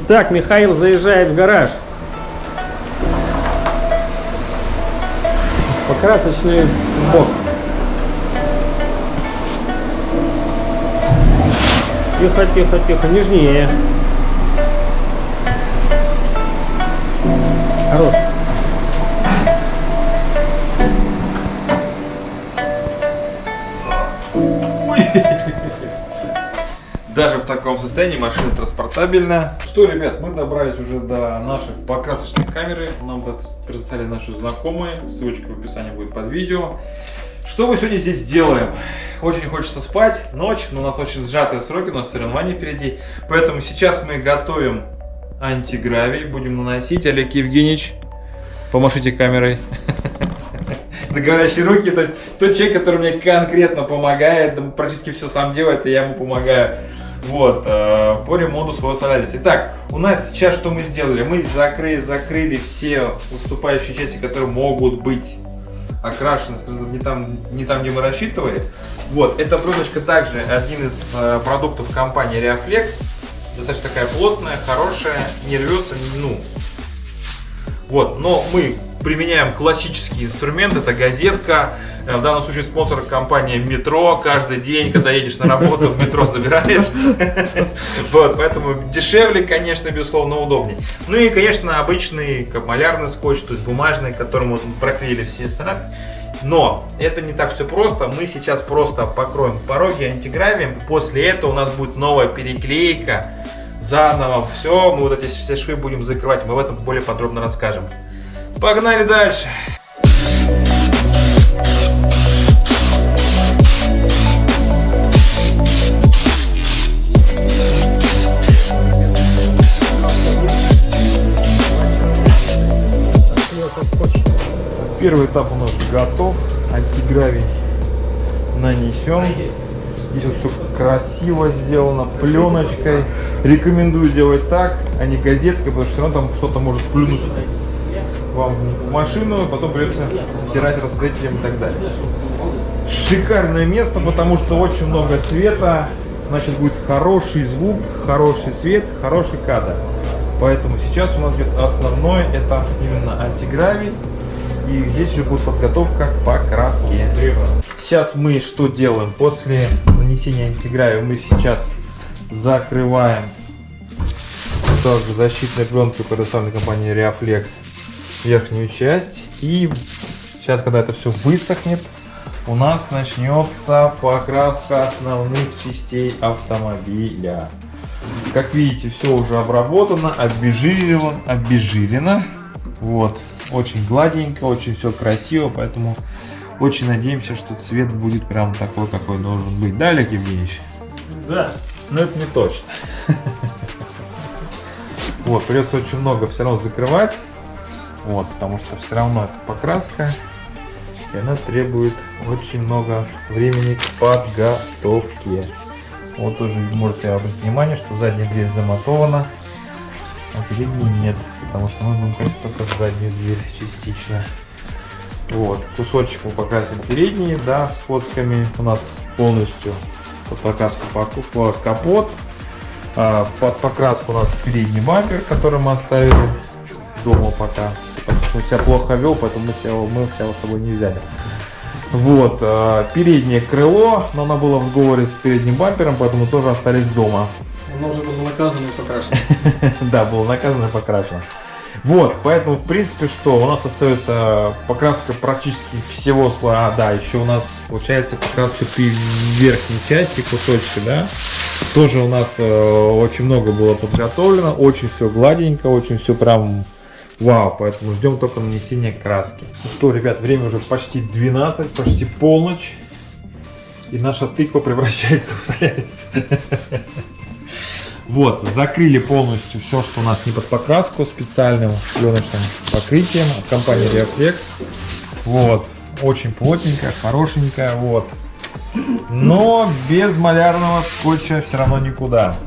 Итак, Михаил заезжает в гараж. Покрасочный бокс. Тихо, тихо, тихо, нежнее. Хорош. Даже в таком состоянии машина транспортабельная. Что, ребят, мы добрались уже до нашей покрасочной камеры. Нам это представили наши знакомые. Ссылочка в описании будет под видео. Что мы сегодня здесь делаем? Очень хочется спать, ночь, но у нас очень сжатые сроки, у нас соревнования впереди. Поэтому сейчас мы готовим антигравий, будем наносить. Олег Евгеньевич, помашите камерой. Договорящие руки, то есть тот человек, который мне конкретно помогает, практически все сам делает, и я ему помогаю. Вот, э, по ремонту своего Solaris. Итак, у нас сейчас что мы сделали? Мы закрыли, закрыли все уступающие части, которые могут быть окрашены, скажем, не там, не там, где мы рассчитывали. Вот, эта пленочка также один из э, продуктов компании Reaflex. Достаточно такая плотная, хорошая, не рвется, ну. Вот, но мы применяем классический инструмент, это газетка, э, в данном случае спонсор компания Метро, каждый день, когда едешь на работу, в метро забираешь, вот, поэтому дешевле, конечно, безусловно, удобнее. Ну и, конечно, обычный малярный скотч, то есть бумажный, которым мы проклеили все стороны. Но это не так все просто. Мы сейчас просто покроем пороги антигравием. После этого у нас будет новая переклейка. Заново все. Мы вот эти все швы будем закрывать. Мы в этом более подробно расскажем. Погнали дальше. Первый этап у нас готов. Антигравий нанесен. Здесь вот все красиво сделано, пленочкой. Рекомендую делать так, а не газеткой, потому что все равно там что-то может плюнуть вам в машину, потом придется стирать распределителем и так далее. Шикарное место, потому что очень много света, значит будет хороший звук, хороший свет, хороший кадр. Поэтому сейчас у нас идет основное, это именно антигравий. И здесь уже будет подготовка к покраске. Сейчас мы что делаем? После нанесения антигравия мы сейчас закрываем также защитной пленкой предоставленной компанией Reaflex верхнюю часть. И сейчас, когда это все высохнет, у нас начнется покраска основных частей автомобиля. Как видите, все уже обработано, обезжирено, обезжирено. Вот, очень гладенько, очень все красиво, поэтому очень надеемся, что цвет будет прям такой, какой должен быть. Да, Олег Евгеньевич? Да. Но это не точно. Вот, придется очень много все равно закрывать. Вот, потому что все равно это покраска. И она требует очень много времени к подготовке. Вот тоже можете обратить внимание, что задняя дверь замотована, а передней нет. Потому что мы будем красить только заднюю дверь частично. Вот, кусочек мы покрасим передние, да, с фотками. У нас полностью под покраску по капот. А, под покраску у нас передний бампер, который мы оставили дома пока он себя плохо вел, поэтому мы, себя, мы себя с собой не взяли. Вот, э, переднее крыло, но оно было в сговоре с передним бампером, поэтому тоже остались дома. Оно уже было наказано и покрашено. Да, было наказано и покрашено. Вот, поэтому, в принципе, что, у нас остается покраска практически всего слоя. А, да, еще у нас получается покраска верхней части, кусочки, да. Тоже у нас э, очень много было подготовлено, очень все гладенько, очень все прям Вау, поэтому ждем только нанесения краски. Ну что, ребят, время уже почти 12, почти полночь. И наша тыква превращается в солярис. Вот, закрыли полностью все, что у нас не под покраску, специальным пленочным покрытием от компании Reaflex. Вот, очень плотненькая, хорошенькая, вот. Но без малярного скотча все равно никуда.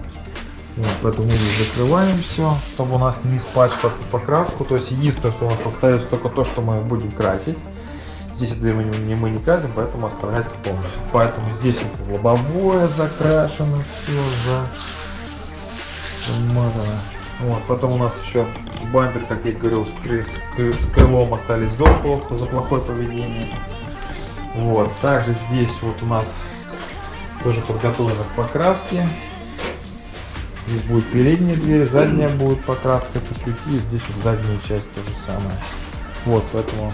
Вот, поэтому мы закрываем все, чтобы у нас не испачкать покраску. То есть единственное, что у нас остается только то, что мы будем красить. Здесь это мы не, мы не красим, поэтому оставляется полностью. Поэтому здесь вот лобовое закрашено, все за... Вот, потом у нас еще бампер, как я говорил, с, кры- с кры- с крылом остались до плохо за плохое поведение. Вот, также здесь вот у нас тоже подготовлено к покраске. Здесь будет передняя дверь, задняя будет покраска чуть-чуть, и здесь вот задняя часть то же самое. Вот, поэтому,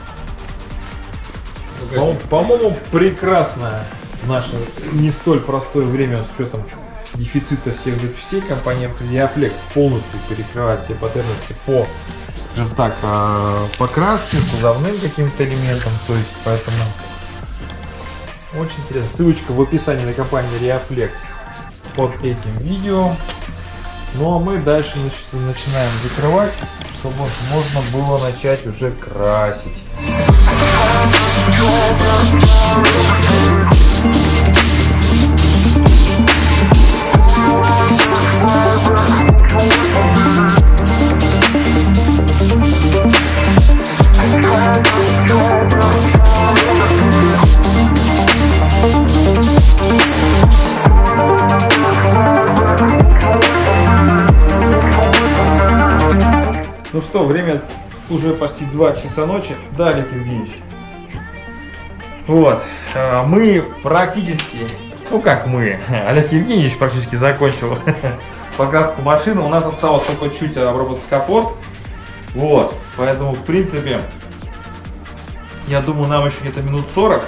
по- по-моему, прекрасно в наше не столь простое время с учетом дефицита всех запчастей компания Diaflex полностью перекрывает все потребности по, скажем так, а, покраске, кузовным каким-то элементам, то есть поэтому очень интересно. Ссылочка в описании на компанию Reaflex под этим видео. Ну а мы дальше нач- начинаем закрывать, чтобы можно было начать уже красить. Уже почти 2 часа ночи. Да, Олег Евгеньевич. Вот, а, мы практически, ну как мы, Олег Евгеньевич практически закончил покраску машины. У нас осталось только чуть обработать капот. Вот, поэтому в принципе, я думаю, нам еще где-то минут 40.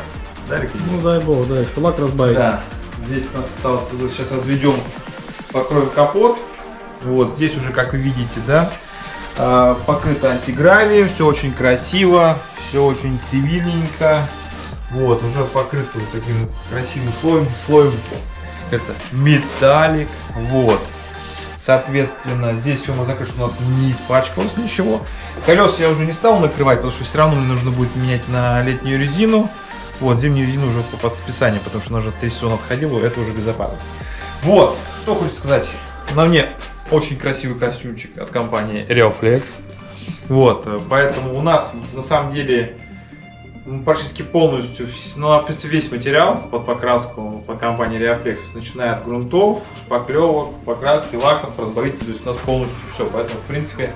Да, Евгеньевич? Ну дай бог, да, еще лак разбавить. Да, здесь у нас осталось, сейчас разведем, покроем капот. Вот, здесь уже, как вы видите, да, покрыто антигравием, все очень красиво, все очень цивильненько. Вот, уже покрыто вот таким красивым слоем, слоем, кажется, металлик. Вот. Соответственно, здесь все закрыто, у нас не испачкалось ничего. Колеса я уже не стал накрывать, потому что все равно мне нужно будет менять на летнюю резину. Вот, зимнюю резину уже по подсписанию, потому что она уже 3 сезона отходила, это уже безопасность. Вот, что хочу сказать. На мне очень красивый костюмчик от компании Reoflex. Вот, э, поэтому у нас на самом деле практически полностью, ну, весь материал под покраску по компании Reoflex, начиная от грунтов, шпаклевок, покраски, лаков, разбавителей, то есть у нас полностью все. Поэтому, в принципе,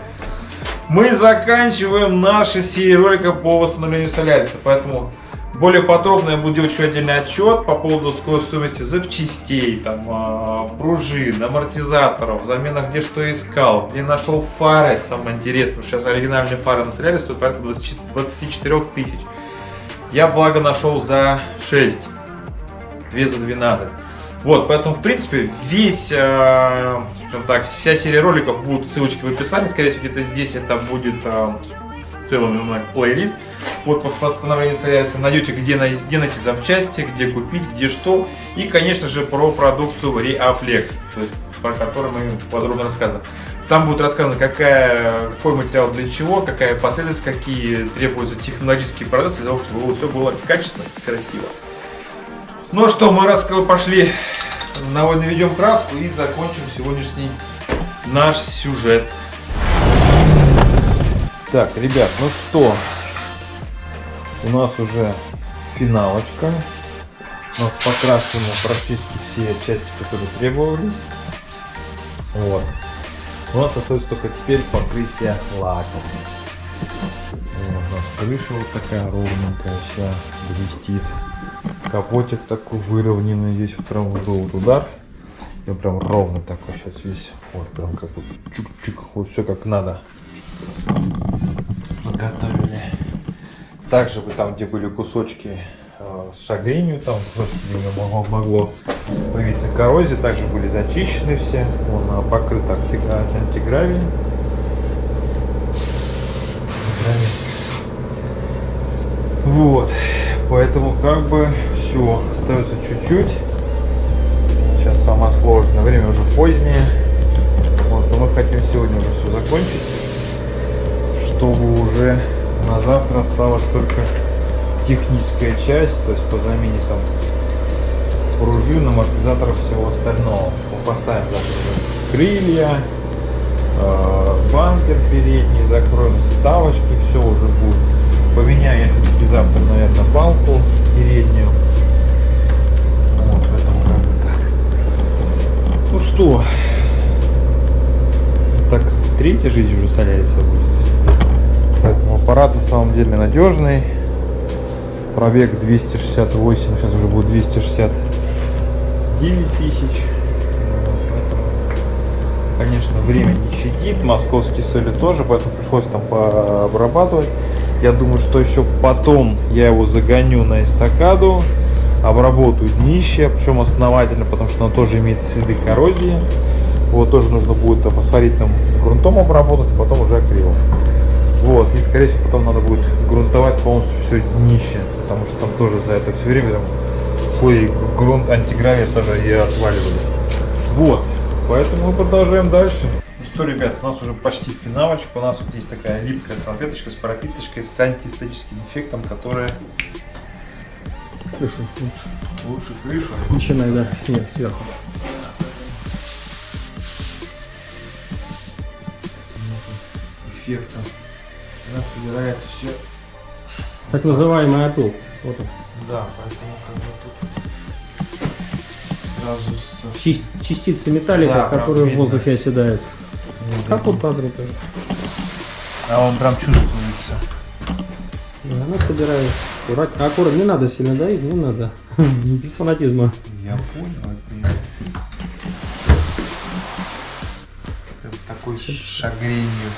мы заканчиваем наши серии роликов по восстановлению Соляриса. Поэтому более подробно я буду делать еще отдельный отчет по поводу стоимости запчастей, там, а, пружин, амортизаторов, замена где что искал, где нашел фары, самое интересное. Сейчас оригинальные фары на Соляре стоят порядка 20 24 тысяч. Я, благо, нашел за 6, две за 12. Вот, поэтому, в принципе, весь, э, так, вся серия роликов будут ссылочки в описании. Скорее всего, где-то здесь это будет э, целый плейлист под восстановление Соляриса. Найдете, где, где найти запчасти, где купить, где что. И, конечно же, про продукцию Reaflex, про которую мы подробно рассказываем. Там будет рассказано, какая, какой материал для чего, какая последовательность, какие требуются технологические процессы для того, чтобы все было качественно и красиво. Ну что, мы раз пошли, наведем краску и закончим сегодняшний наш сюжет. Так, ребят, ну что, у нас уже финалочка. У нас покрашены практически все части, которые требовались. Вот. У нас остается только теперь покрытие лаком. Вот, у нас крыша вот такая ровненькая вся блестит. Капотик такой выровненный, здесь вот прям вот был удар. И он прям ровно такой сейчас весь. Вот прям как вот чик-чик, вот все как надо. Готовили. Также бы там, где были кусочки э, с шагренью, там просто могло, могло появиться коррозия, также были зачищены все. Он покрыт антигра- антигравием. Вот, поэтому как бы все, остается чуть-чуть. Сейчас самое сложное, время уже позднее. Вот, но мы хотим сегодня уже все закончить, чтобы уже на завтра осталась только техническая часть, то есть по замене там пружин, амортизаторов всего остального. Мы поставим завтра крылья, э, бампер передний, закроем вставочки, все уже будет. Поменяю я завтра, наверное, балку переднюю. Вот, поэтому как бы так. Ну что, так третья жизнь уже соляриса будет. Аппарат на самом деле надежный. Пробег 268, сейчас уже будет 269 тысяч. Конечно, время не щадит, московские соли тоже, поэтому пришлось там пообрабатывать. Я думаю, что еще потом я его загоню на эстакаду, обработаю днище, причем основательно, потому что оно тоже имеет следы коррозии. Его тоже нужно будет фосфоритным грунтом обработать, а потом уже акрилом. Вот, и скорее всего потом надо будет грунтовать полностью все днище, потому что там тоже за это все время там слои грунт антигравия тоже и отваливались. Вот, поэтому мы продолжаем дальше. Ну что, ребят, у нас уже почти финалочка. У нас вот есть такая липкая салфеточка с пропиточкой с антистатическим эффектом, которая Крышу лучше. лучше крышу. Начинай, да, снег сверху. эффектом. Она собирается все. Так называемый опыл. Вот он. Да, поэтому как бы тут сразу со Чис- частицы металлика, Да, которые в видно. воздухе оседают. Как вот падре тоже. А он прям чувствуется. Да, она собирает. Аккуратно. Аккуратно. Не надо сильно давить, не надо. Без фанатизма. Я понял, это Это такой шагренью.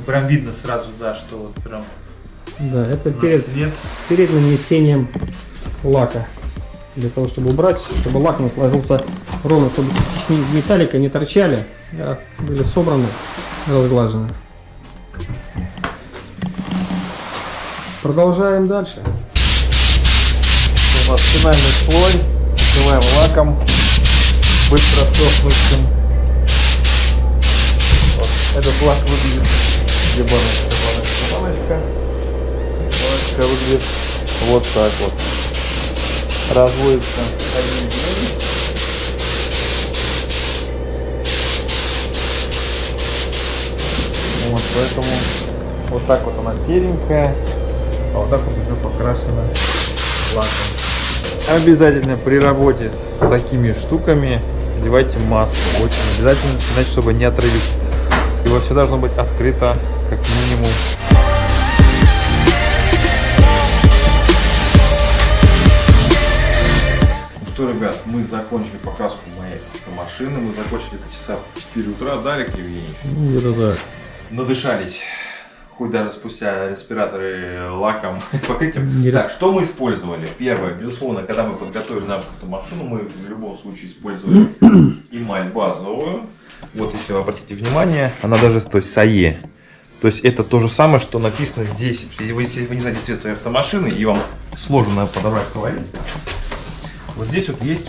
Ну, прям видно сразу, да, что вот прям Да, это перед, свет. перед нанесением лака. Для того, чтобы убрать, чтобы лак у нас ложился ровно, чтобы частички металлика не торчали, а были собраны, разглажены. Продолжаем дальше. У нас финальный слой. Покрываем лаком. Быстро сохнущим. Вот. Этот лак выглядит. Где баночка, баночка, баночка. Баночка выглядит вот так вот. Разводится один день. Вот, поэтому вот так вот она серенькая, а вот так вот уже покрашена лаком. Обязательно при работе с такими штуками одевайте маску. Очень обязательно, иначе чтобы не отравить. Его все должно быть открыто, как минимум. Ну что, ребят, мы закончили покраску моей автомашины. Мы закончили это часа в 4 утра, да, Олег Евгеньевич? Ну, Где-то так. надышались, хоть даже спустя респираторы лаком, покрытием. Не рас- Так, что мы использовали? Первое, безусловно, когда мы подготовили нашу автомашину, мы в любом случае использовали эмаль базовую. Вот, если вы обратите внимание, она даже, то есть САЕ. То есть это то же самое, что написано здесь. Если вы, если вы не знаете цвет своей автомашины и вам сложно подобрать колорист, вот здесь вот есть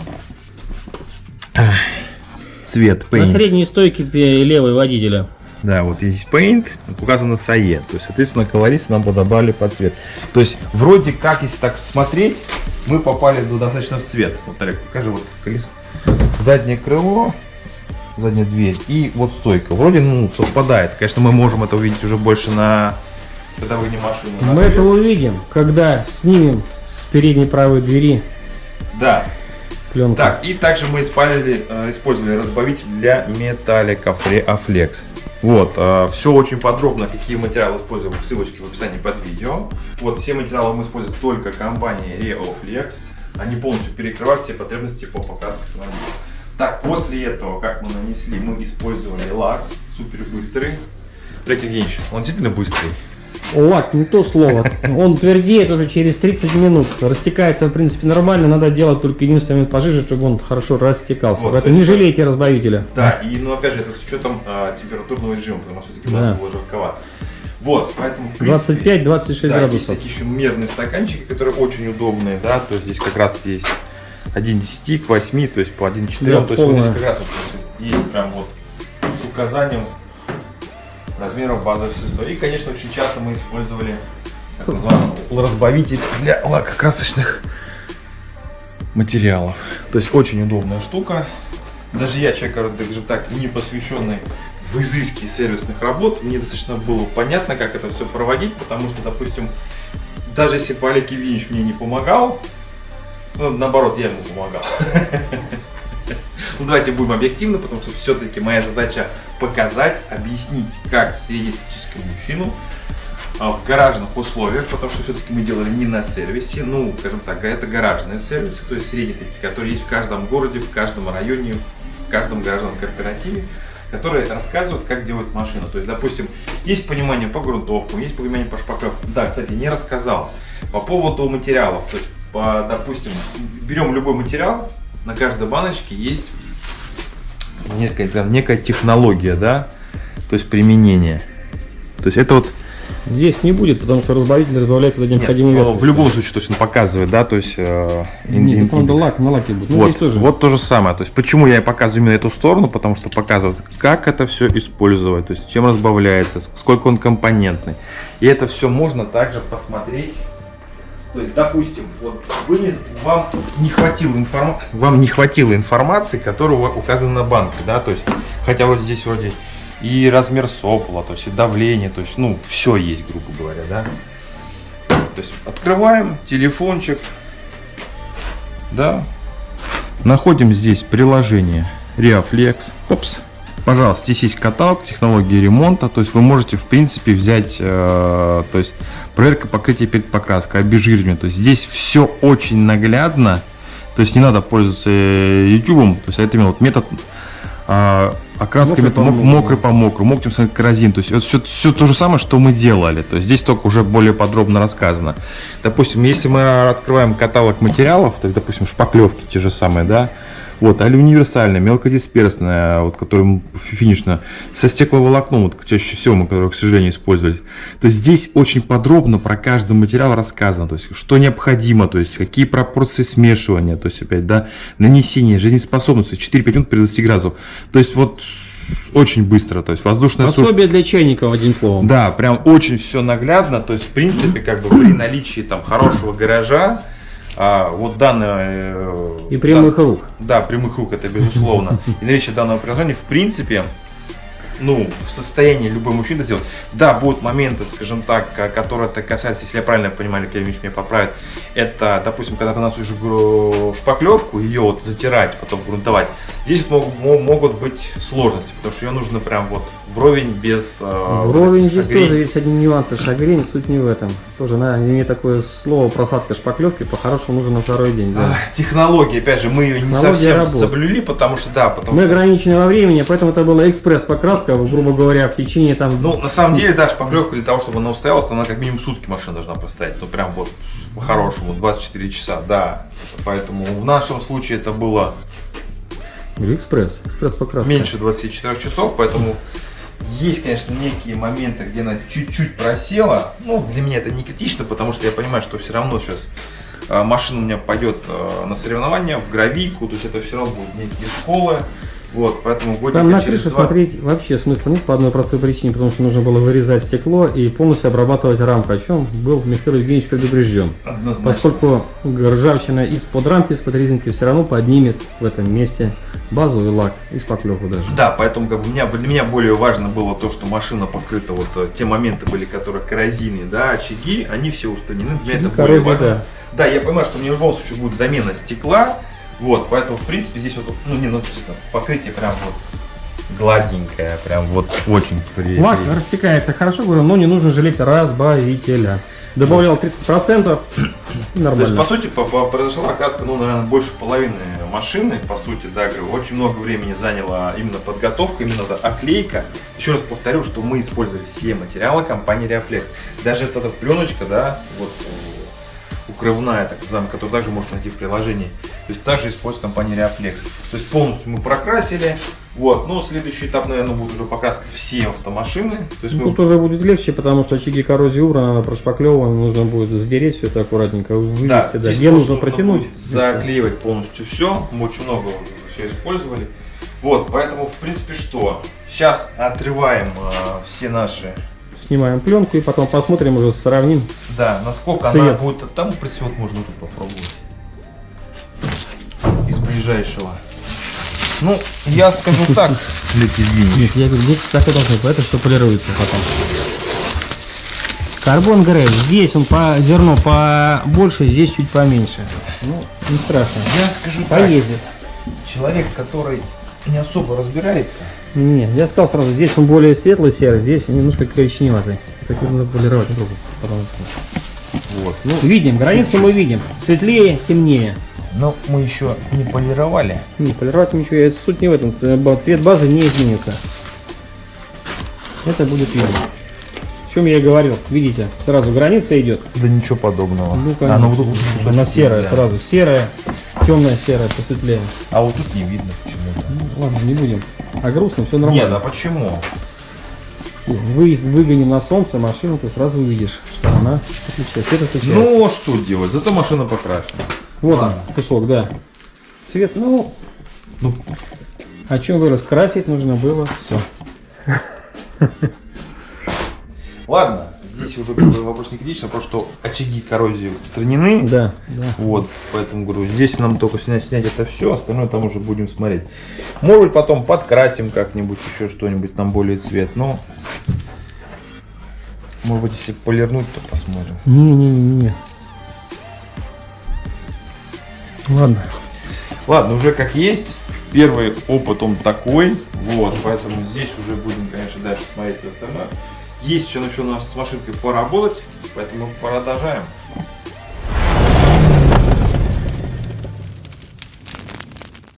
цвет На paint. средней стойке левой водителя. Да, вот есть Paint, указано SAE. То есть, соответственно, колорист нам подобрали под цвет. То есть, вроде как, если так смотреть, мы попали ну, достаточно в цвет. Вот, Олег, покажи, вот колесо. Заднее крыло, задняя дверь и вот стойка. Вроде, ну, совпадает. Конечно, мы можем это увидеть уже больше на... Машину. на Мы это увидим, когда снимем с передней правой двери Да. пленку. Так, и также мы использовали, э, использовали разбавитель для металлика Афлекс. Вот, все очень подробно, какие материалы используем, в ссылочке в описании под видео. Вот, все материалы мы используем только компании Reoflex. Они полностью перекрывают все потребности по покраске автомобиля. Так, после этого, как мы нанесли, мы использовали лак супер быстрый. Олег Евгеньевич, он действительно быстрый. Лак, не то слово. Он твердеет уже через 30 минут. Растекается, в принципе, нормально. Надо делать только единственный момент пожиже, чтобы он хорошо растекался. Вот, Поэтому не жалейте разбавителя. Да, и, ну, опять же, это с учетом э, температурного режима, потому что все-таки Да. было жарковато. Вот, поэтому, в принципе, 25-26 Да, есть градусов. такие еще мерные стаканчики, которые очень удобные, да, то есть здесь как раз есть 1,10 к 8, то есть по 1,4, Да, то есть вот здесь как раз вот есть прям вот с указанием размеров базового средства. И, конечно, очень часто мы использовали так называемый разбавитель для лакокрасочных материалов. То есть очень удобная штука. Даже я, человек, скажем так, не посвященный в изыске сервисных работ, мне достаточно было понятно, как это все проводить, потому что, допустим, даже если Олег Евгеньевич мне не помогал, ну, наоборот, я ему помогал. Ну, давайте будем объективны, потому что все-таки моя задача показать, объяснить, как среднестатистическому мужчину а, в гаражных условиях, потому что все-таки мы делали не на сервисе, ну, скажем так, это гаражные сервисы, то есть средние такие, которые есть в каждом городе, в каждом районе, в каждом гаражном кооперативе, которые рассказывают, как делать машину. То есть, допустим, есть понимание по грунтовку, есть понимание по шпаклевке. Да, кстати, не рассказал. По поводу материалов, то есть, по, допустим, берем любой материал, на каждой баночке есть некая, там, некая технология, да, то есть применение. То есть это вот Здесь не будет, потому что разбавитель разбавляется до необходимой нет, вязкости. в любом случае, то есть он показывает, да, то есть э, ин- Нет, ин- это надо лак, на лаке будет. Ну, вот, здесь тоже. вот то же самое. То есть, почему я и показываю именно эту сторону, потому что показывает, как это все использовать, то есть, чем разбавляется, сколько он компонентный. И это все можно также посмотреть. То есть, допустим, вот вы не, вам не хватило информ... вам не хватило информации, которая указана на банке, да, то есть, хотя вот здесь вроде и размер сопла, то есть и давление, то есть, ну, все есть, грубо говоря, да. То есть, открываем телефончик, да, Находим здесь приложение Reaflex. Опс. Пожалуйста, здесь есть каталог технологии ремонта, то есть вы можете в принципе взять, э, то есть проверка покрытия перед покраской, обезжиривание, то есть здесь все очень наглядно, то есть не надо пользоваться э, YouTube, то есть это именно вот метод э, окраска Мокрый метод по мокрый по мокрому, мокрым коррозин, то есть это все, все то же самое, что мы делали, то есть здесь только уже более подробно рассказано. Допустим, если мы открываем каталог материалов, то, допустим, шпаклевки те же самые, да, вот, али универсальная, мелкодисперсная, вот, которая финишная, со стекловолокном, вот, чаще всего мы, которые, к сожалению, использовали. То есть здесь очень подробно про каждый материал рассказано, то есть что необходимо, то есть какие пропорции смешивания, то есть опять, да, нанесение, жизнеспособность, 4-5 минут при 20 градусов. То есть вот очень быстро, то есть воздушная. Пособие для чайников, одним словом. Да, прям очень все наглядно. То есть, в принципе, как бы при наличии там хорошего гаража, а, вот данное... э, И прямых да, рук. да, прямых рук, это безусловно. И наличие данного приложения, в принципе, ну, в состоянии любой мужчина сделать. Да, будут моменты, скажем так, которые это касается, если я правильно понимаю, Ильич меня поправит, это, допустим, когда ты наносишь шпаклевку, ее вот затирать, потом грунтовать, здесь мог- мо- могут быть сложности, потому что ее нужно прям вот вровень без... э, Вровень здесь шагрень. тоже есть одни нюансы. Шагрень, суть не в этом. Тоже на имеет такое слово просадка шпаклевки, по-хорошему нужно на второй день. да. Ах, Технология, опять же, мы ее не Технология совсем работы. соблюли, потому что, да, потому Мы что... ограничены во времени, поэтому это была экспресс-покраска, грубо говоря, в течение там... Ну, на самом деле, да, шпаклевка для того, чтобы она устоялась, то она как минимум сутки машина должна простоять. Ну, прям вот по-хорошему, 24 часа, да. Поэтому в нашем случае это было Говорю, экспресс, экспресс-покраска. меньше 24 часов, поэтому есть, конечно, некие моменты, где она чуть-чуть просела. Ну, для меня это не критично, потому что я понимаю, что все равно сейчас э, машина у меня пойдет э, на соревнования, в гравийку, то есть это все равно будут некие сколы. Вот, поэтому годика Там на крыше два- смотреть вообще смысла нет по одной простой причине, потому что нужно было вырезать стекло и полностью обрабатывать рамку, о чем был Михаил Евгеньевич предупрежден. Однозначно. Поскольку ржавчина из-под рамки, из-под резинки все равно поднимет в этом месте базовый лак и шпаклевку даже. Да, поэтому как бы, у меня, для меня более важно было то, что машина покрыта, вот э, те моменты были, которые коррозийные, да, очаги, они все устранены. Для меня это более важно. да. Да, я понимаю, что мне в любом случае будет замена стекла, вот, поэтому, в принципе, здесь вот, ну, не, ну, честно, покрытие прям вот гладенькое, прям вот очень приятно. Лак растекается хорошо, говорю, но не нужно жалеть разбавителя. Добавлял 30%, То есть, нормально. по сути, по- по- произошла окраска, ну, наверное, больше половины машины, по сути, да, говорю, очень много времени заняла именно подготовка, именно эта оклейка. Еще раз повторю, что мы использовали все материалы компании Reaflex. Даже эта, эта пленочка, да, вот э, укрывная, так называемая, которую также можно найти в приложении. То есть также использует компания Reaflex. То есть полностью мы прокрасили. Вот, ну, следующий этап, наверное, будет уже покраска все автомашины. То есть мы Тут уже будет легче, потому что очаги коррозии убраны, она прошпаклевана, нужно будет затереть все это аккуратненько, вывести, да, здесь где просто нужно протянуть. заклеивать полностью все. Мы очень много все использовали. Вот, поэтому, в принципе, что? Сейчас отрываем э, все наши, Снимаем пленку и потом посмотрим, уже сравним. да, насколько она Цвет. будет. Там, в принципе, вот можно тут попробовать. Ближайшего. Ну, я скажу так, извини. Нет, я говорю, здесь так и должно быть, это все полируется потом. Карбон грей, здесь он по зерно побольше, здесь чуть поменьше. Ну, не страшно. Я скажу так, Поездит. человек, который не особо разбирается. Не, я сказал сразу, здесь он более светлый серый, здесь немножко коричневатый. Так надо полировать потом засунуть. Вот. Ну, Видим, границу мы видим. Светлее, темнее. Но мы еще не полировали. Не, полировать ничего, я- суть не в этом. Цвет базы не изменится. Это будет видно. О чем я и говорил. Видите, сразу граница идет. Да ничего подобного. Ну, а, ну, вот тут конечно. кусочек Она серая сразу. Серая, темная серая, посветлее. А вот тут не видно почему-то. Ну, ладно, не будем. А грустно, все Нет, нормально. а почему? Вы выгоним на солнце машину, ты сразу увидишь, что она отличается. Цвет отличается. Ну, что делать? Зато машина покрашена. Вот ладно. он, кусок, да. Цвет, ну, Ну, о чем вырос? Красить нужно было, все. ладно, здесь уже вопрос не критичный, потому что очаги коррозии устранены. Да, да. Вот, поэтому говорю, здесь нам только снять, снять это все, остальное там уже будем смотреть. Может быть, потом подкрасим как-нибудь, еще что-нибудь, там более цвет, но... Может быть, если полирнуть, то посмотрим. Не-не-не. Ладно. Ладно, уже как есть. Первый опыт он такой. Вот, поэтому здесь уже будем, конечно, дальше смотреть остальное. Есть еще, еще у нас с машинкой поработать, поэтому продолжаем.